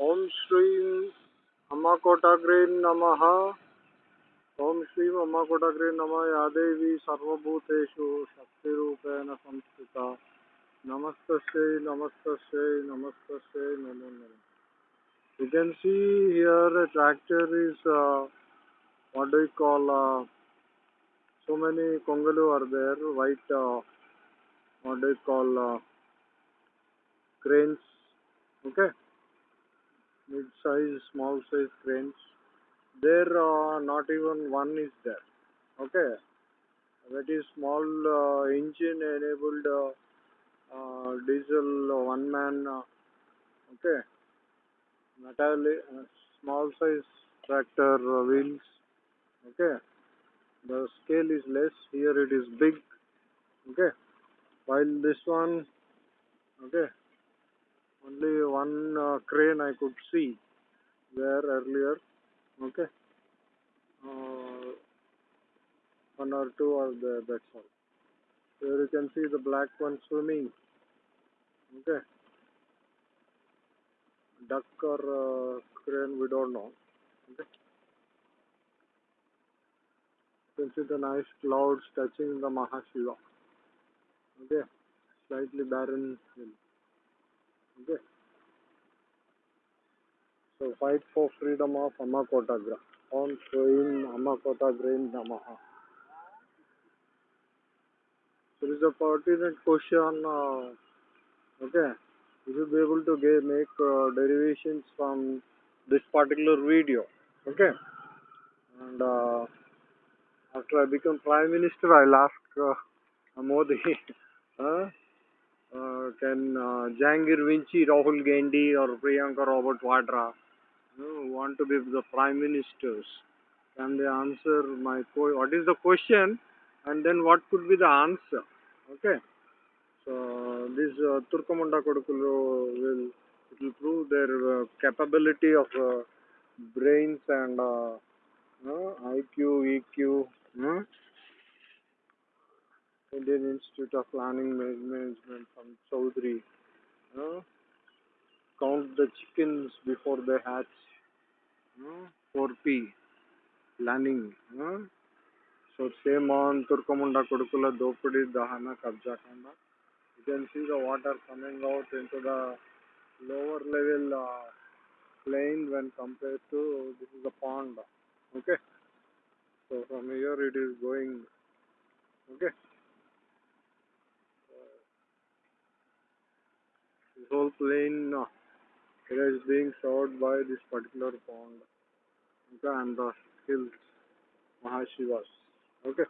ओम श्री अमाकोटाग्रे नम। ओम श्री अम्मा अमाकोटाग्रे नम। या देवी सर्वूतेषु शक्ति संस्थित। नमस्त नमस्त नमस्त नमो नम। You can see here tractor is what do call so many कोंगलू are there white what do call cranes okay? Mid size small size cranes. There uh, not even one is there. Okay? That is small uh, engine enabled uh, uh, diesel one man uh, okay? Metal uh, small size tractor uh, wheels okay? The scale is less. Here it is big okay? While this one okay only one uh, crane i could see there earlier okay? Uh, one or two are there that's all. Here you can see the black one swimming okay? Duck or uh, crane we don't know okay? You can see the nice clouds touching the mahashiva okay? Slightly barren hill okay so fight for freedom of amakotagra on showing amakotagra namaha. There is a pertinent question uh, okay. You should be able to get, make uh, derivations from this particular video okay. And uh, after i become prime minister i'll ask uh, modi can uh, jangir vinci rahul gandhi or priyanka robert vadra you know, want to be the prime ministers. Can they answer my what is the question? And then what could be the answer? Okay. So this uh, turkamunda kodukulu will will prove their uh, capability of uh, brains and uh, indian institute of planning management from Chaudhuri uh, count the chickens before they hatch uh, 4p planning uh, so same on turkamunda kodukula dopadi dahana kabja kanda you can see the water coming out into the lower level uh, plain when compared to this is a pond okay? So from here it is going okay whole plain uh, it is being served by this particular pond okay and the hills mahashivas okay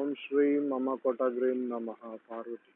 om shri mama Kota Green namaha parvati